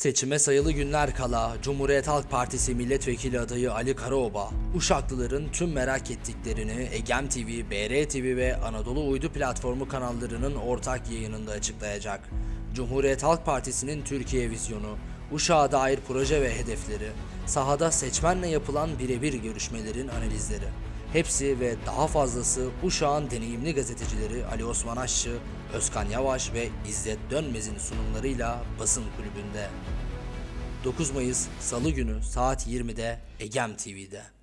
Seçime sayılı günler kala Cumhuriyet Halk Partisi milletvekili adayı Ali Karaoba, Uşaklıların tüm merak ettiklerini Egem TV, BR TV ve Anadolu Uydu platformu kanallarının ortak yayınında açıklayacak. Cumhuriyet Halk Partisi'nin Türkiye vizyonu, Uşak'a dair proje ve hedefleri, sahada seçmenle yapılan birebir görüşmelerin analizleri. Hepsi ve daha fazlası Uşak'ın deneyimli gazetecileri Ali Osman Aşçı, Özkan Yavaş ve İzzet Dönmez'in sunumlarıyla basın kulübünde. 9 Mayıs Salı günü saat 20'de Egem TV'de.